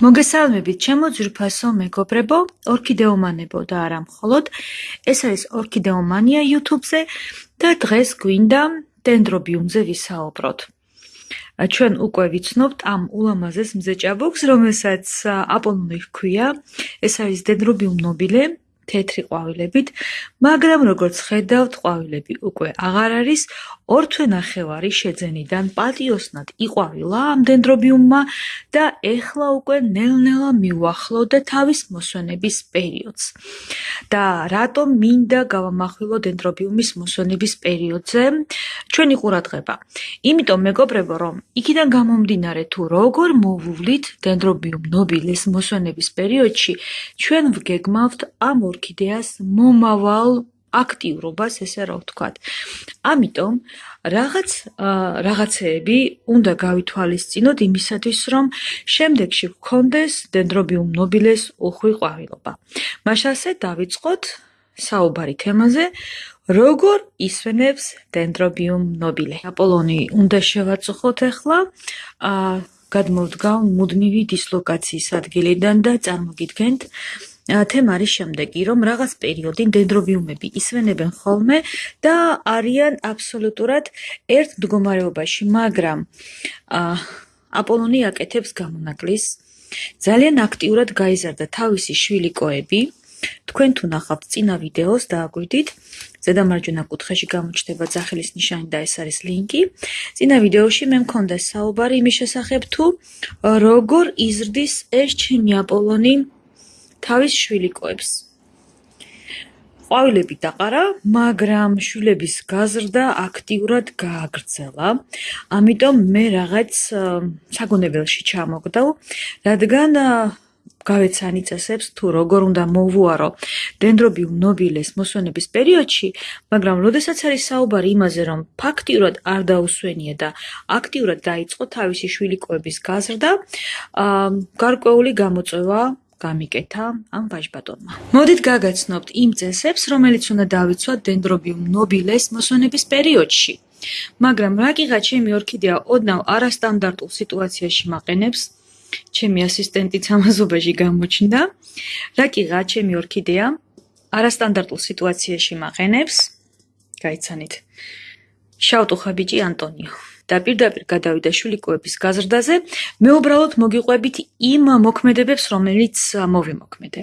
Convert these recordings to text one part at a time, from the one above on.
მოგესალმებით, ჩემო ძვირფასო მეგობრებო, ორქიდეომანებო და არა მხოლოდ. ეს არის ორქიდეომანია YouTube-ზე და დღეს გვინდა დენდრობიუმზე ვისაუბროთ. ჩვენ უკვე ვიცნობთ ამ ულამაზეს მზეჭაბუქს, რომელსაც აპოლონი ჰქვია. ეს არის დენდრობიუმ nobile, თეთრი ყვავილებით, მაგრამ როგორც ხედავთ, ყვავილები უკვე აღარ არის, ორ თვე ნახევარი შეძენიდან პატიოსნად იყვავილა ამ დენდრობიუმმა და ეხლა უკვე ნელ-ნელა მიუახლოვდა თავის მოსვენების პერიოდს. და რატომ მინდა გავამახვილო დენდრობიუმის მოსვენების პერიოდზე ჩვენი ყურადღება? იმიტომ მეგობრებო, რომ იქიდან გამომდინარე თუ როგორ მოვუვლით დენდრობიუმ ნობილეს მოსვენების პერიოდში, ჩვენ ვგეგმავთ ამ ორ ორქიდეას მომავალ აქტიურობას, ესე რა ვთქვათ. ამიტომ რაღაც რაღაცეები უნდა გავითვალისწინოთ იმისათვის, რომ შემდეგში გქონდეს დენდრობიუმ ნობილეს უხვი ყვავილობა. მაშასე დავიწყოთ საუბარი თემაზე, როგორ ისვენებს დენდრობიუმ ნობილე. აპოლონი უნდა შევაწუხოთ ახლა. აა გადმოვდგავ მუდმივი დისლოკაციის ადგილიდან და წარმოგიდგენთ თემა არის შემდეგი, რომ რაღაც პერიოდი დენდრობიუმები ისვენებენ ხოლმე და არიან აბსოლუტურად ერთ მდგომარეობაში, მაგრამ აპოლონი აკეთებს გამონაკლის. ძალიან აქტიურად გაიზარდა თავისი შვილი კოები. თქვენ თუ ნახავთ წინა ვიდეოს და აგვიდით, ზედა მარჯვენა კუთხეში გამოჩნდება ძახილის ნიშანი და ეს არის ლინკი. წინა ვიდეოში მე მქონდა საუბარი იმის შესახებ თუ როგორ იზრდის ეს ჩემი აპოლონი თავის შვილიკოებს. ყვავილები დაყარა, მაგრამ შვილების გაზრდა აქტიურად გააგრძელა. ამიტომ მე რაღაც საგონებელში ჩამოგდავ, რადგან გავეცანი წესებს თუ როგორ უნდა მოვუარო დენდრობიუმ ნობილეს მოსვენების პერიოდში, მაგრამ როდესაც არის საუბარი იმაზე, რომ ფაქტიურად არ დაუსვენია და აქტიურად დაიწყო თავისი შვილიკოების გაზრდა, აა გარკვეული გამოწვევა გამიკეთა ამ ვაჟბატონმა. მოდით გაგაცნობთ იმ წესებს, რომელიც უნდა დავიცვათ დენდრობიუმ ნობილეს მოსვენების პერიოდში. მაგრამ რა კიღა ჩემი ორქიდეა ოდნავ არასტანდარტულ სიტუაციაში მაყენებს? ჩემი ასისტენტიც ამაზობაში გამოჩნდა. რა კიღა ჩემი ორქიდეა არასტანდარტულ სიტუაციაში მაყენებს? გაიცანით. შავტუხა ბიჭი ანტონიო. და პირდაპირ გადავიდა შულიკოების გაზრდაზე, მე უბრალოდ მოგიყვებით იმ მოქმედებებს, რომელიც მოვიმოქმედე.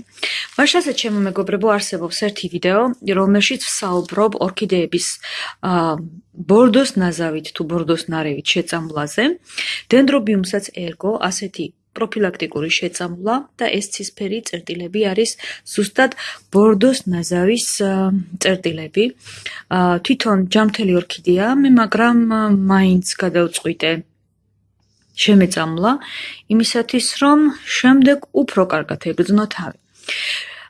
მაშასე ჩემო მეგობრებო, არსებობს ერთი ვიდეო, რომელშიც ვსაუბრობ ორქიდეების აა ბორდოს ნაზავით თუ ბორდოს ნარევით შეწამლაზე. დენდრობიუმსაც ერგო ასეთი პროფილაქტიკური შეწამლა და ეს ცისფერი წერტილები არის ზუსტად ბორდოს ნაზავის წერტილები. თვითონ ჯამთელი ორქიდეა, მე მაგრამ მაინც გადავწყვიტე შემეწამლა იმისათვის რომ შემდეგ უფრო კარგად ეგრძნო თავი.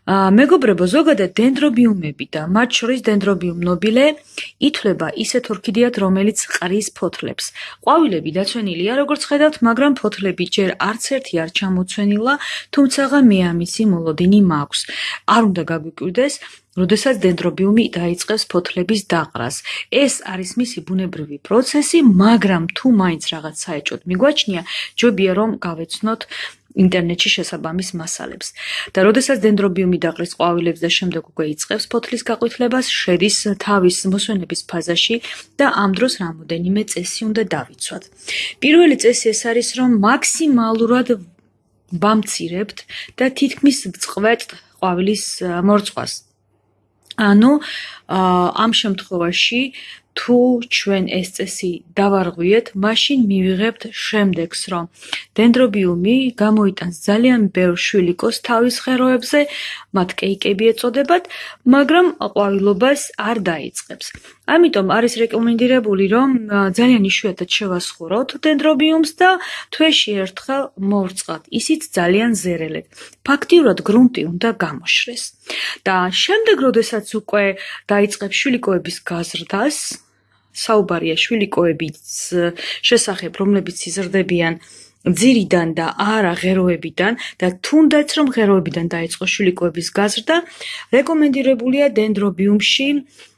მეგობრებო, ზოგადად დენდრობიუმები და მათ შორის დენდრობიუმ nobile ითვლება ისეთ ორქიდეად, რომელიც ყრის ფოთლებს. ყვავილები დაცვენილია, როგორც ხედავთ, მაგრამ ფოთლები ჯერ არც ერთი არ ჩამოცვენილა, თუმცა მე ამისი მოლოდინი მაქვს. არ უნდა გაგვიკვირდეს, როდესაც დენდრობიუმი დაიწყებს ფოთლების დაყრას. ეს არის მისი ბუნებრივი პროცესი, მაგრამ თუ მაინც რაღაც საეჭოდ მიგვაჩნია, ჯობია რომ გავეცნოთ ინტერნეტში შესაბამის მასალებს. და როდესაც დენდრობიუმი დაყრის ყვავილებს და შემდეგ უკვე იწყებს ფოთლის გაყვითლებას, შედის თავის მოსვენების ფაზაში და ამ დროს რამოდენიმე წესი უნდა დავიცვათ. პირველი წესი ეს არის, რომ მაქსიმალურად ვამცირებთ და თითქმის ვწყვეტთ ყვავილის მორწყვას. ანუ ამ შემთხვევაში თუ ჩვენ ეს წესი დავარღვიეთ, მაშინ მივიღებთ შემდეგს, რომ დენდრობიუმი გამოიტანს ძალიან ბევრ შვილიკოს თავის ხეროებზე, მათ კეიკები ეწოდებათ, მაგრამ ყვავილობას არ დაიწყებს. ამიტომ არის რეკომენდირებული, რომ ძალიან იშვიათად შევასხუროთ დენდრობიუმს და თვეში ერთხელ მოვრწყათ, ისიც ძალიან ზერელად. ფაქტიურად გრუნტი უნდა გამოშრეს. და შემდეგ, როდესაც უკვე დაიწყებს შვილიკოების გაზრდას, საუბარია შვილიკოების შესახებ, რომლებიც იზრდებიან ძირიდან და არა ღეროებიდან და თუნდაც რომ ღეროებიდან დაიწყო შვილიკოების გაზრდა, რეკომენდირებულია დენდრობიუმში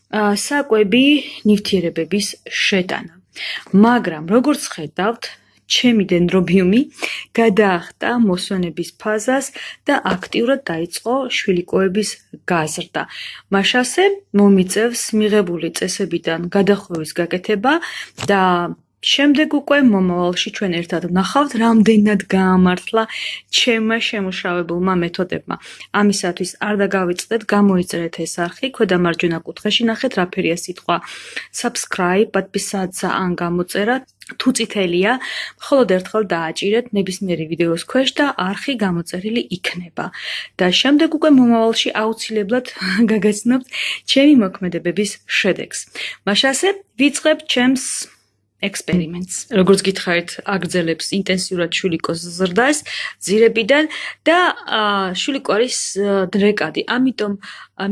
საკვები ნივთიერებების შეტანა. მაგრამ როგორც ხედავთ, ჩემი დენდრობიუმი გადაახტა მოსვენების ფაზას და აქტიურად დაიწყო შვილიკოების გაზრდა. მაშასე მომიწევს მიღებული წესებიდან გადახვევის გაკეთება და შემდეგ უკვე მომავალში ჩვენ ერთად ვნახავთ, რამდენად გაამართლა ჩემმა შემუშავებულმა მეთოდებმა. ამისათვის არ დაგავიწყდეთ, გამოიწერეთ ეს არხი, ქვედა მარჯვენა კუთხეში ნახეთ რაფერია სიტყვა subscribe, подписаться ან გამოწერა. თუ წითელია, მხოლოდ ერთხელ დააჭირეთ ნებისმიერი ვიდეოს ქვეშ და არხი გამოწერილი იქნება. და შემდეგ უკვე მომავალში აუცილებლად გაგაცნობთ ჩემი მოქმედებების შედეგს. მაშასე ვიწყებ ჩემს ექსპერიმენტს. როგორც გითხარით, აგრძელებს ინტენსიურად შვილიკოს ზრდას ძირებიდან და შვილიკო არის დრეკადი. ამიტომ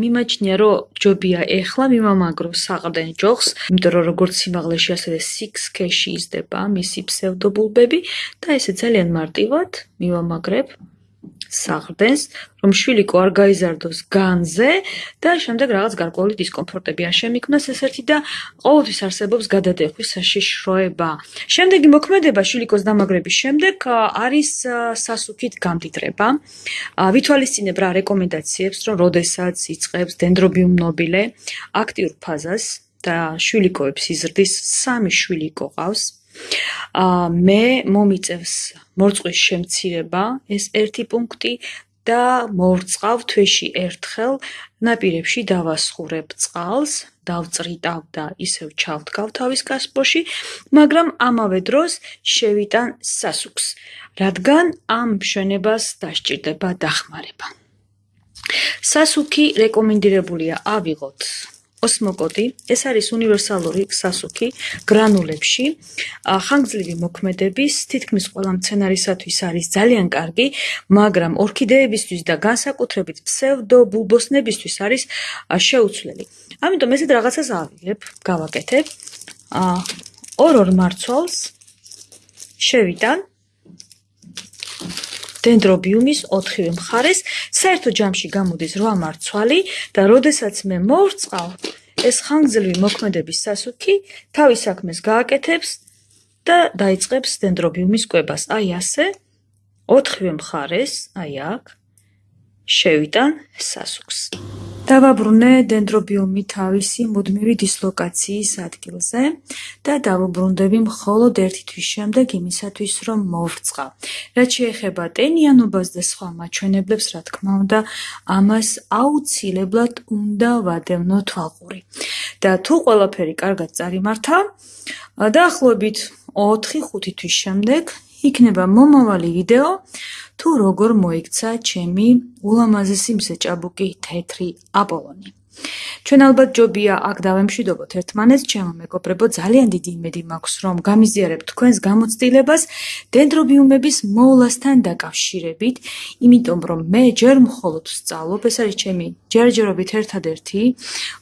მიმაჩნია, რომ ჯობია ეხლა მიმამაგრო საყრდენ ჯოხს, იმიტომ რომ როგორც სიმაღლეში ასევე 6K-ში იზრდება მისი ფსევდობულბები და ესე ძალიან მარტივად მიმამაგრებ საღრდენს, რომ შვილიკო არ გაიზარდოს განზე და შემდეგ რაღაც გარკვეული დისკომფორტები არ შემიქმნას ესერთი და ყოველთვის არსებობს გადადეხვის საშიშროება. შემდეგი მოქმედება შვილიკოს დამაგრების შემდეგ არის სასუქით გამდიდრება. ვითვალისწინებ რა რეკომენდაციებს, რომ როდესაც იწყებს დენდრობიუმ ნობილე აქტიურ ფაზას და შვილიკოებს იზრდის, სამი შვილიკო ყავს. ა მე მომიწdevs მორწყვის შემცირება ეს ერთი პუნქტი და მორწყავ თვეში ერთხელ ნაპირებში დავასხურებ წყალს დავწრიტავ და ისევ ჩავდგავ თავის კასპოში მაგრამ ამავე დროს შევიტან სასუქს რადგან ამ მშვენებას დასჭირდება დახმარება. სასუქი რეკომენდირებულია ავიღოთ ოსმოკოდი ეს არის უნივერსალური სასუქი გრანულებში. ხანგრძლივი მოქმედების თითქმის ყველა მცენარისათვის არის ძალიან კარგი მაგრამ ორქიდეებისთვის და განსაკუთრებით ფსევდო ბულბოსნებისთვის არის შეუცვლელი. ამიტომ ესეთ რაღაცას ავიღებ გავაკეთებ. ორ-ორ მარცვალს შევიტან დენდრობიუმის 4-ვე მხარეს საერთო ჯამში გამოდის 8 მარცვალი და როდესაც მე მოვწყავ ეს ხანგრძლივი მოქმედების სასუქი თავის საქმეს გააკეთებს და დაიწყებს დენდრობიუმის კვებას. აი ასე 4-ვე მხარეს, აი აქ შევიტან სასუქს. დავაბრუნე დენდრობიუმი თავისი მუდმივი დისლოკაციის ადგილზე და დავუბრუნდები მხოლოდ ერთი თვის შემდეგ იმისათვის, რომ მოვრწყა. რაც შეეხება ტენიანობას და სხვა მაჩვენებლებს, რა თქმა უნდა, ამას აუცილებლად უნდა ვადევნო თვალყური. და თუ ყველაფერი კარგად წარიმართა, დაახლოებით 4-5 თვის შემდეგ იქნება მომავალი ვიდეო თუ როგორ მოიქცა ჩემი ულამაზესი მსეჭაბუკი თეთრი აპოლონი. ჩვენ ალბათ ჯობია აქ დავემშვიდობოთ ერთმანეთს, ჩემო მეგობრებო, ძალიან დიდი იმედი მაქვს, რომ გამიზიარებთ თქვენს გამოცდილებას დენდრობიუმების მოვლასთან დაკავშირებით, იმიტომ რომ მე ჯერ მხოლოდ ვსწავლობ, ეს არის ჩემი ჯერჯერობით ერთადერთი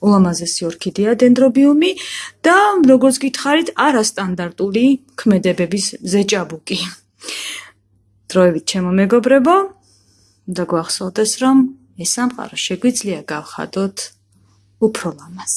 ულამაზესი ორქიდეა დენდრობიუმი და როგორც გითხარით, არასტანდარტული ქმედებების ზეჭაბუკი. დროებით ჩემო მეგობრებო და გვახსოვდეს რომ ეს სამყარო შეგვიძლია გავხადოთ უფრო ლამაზ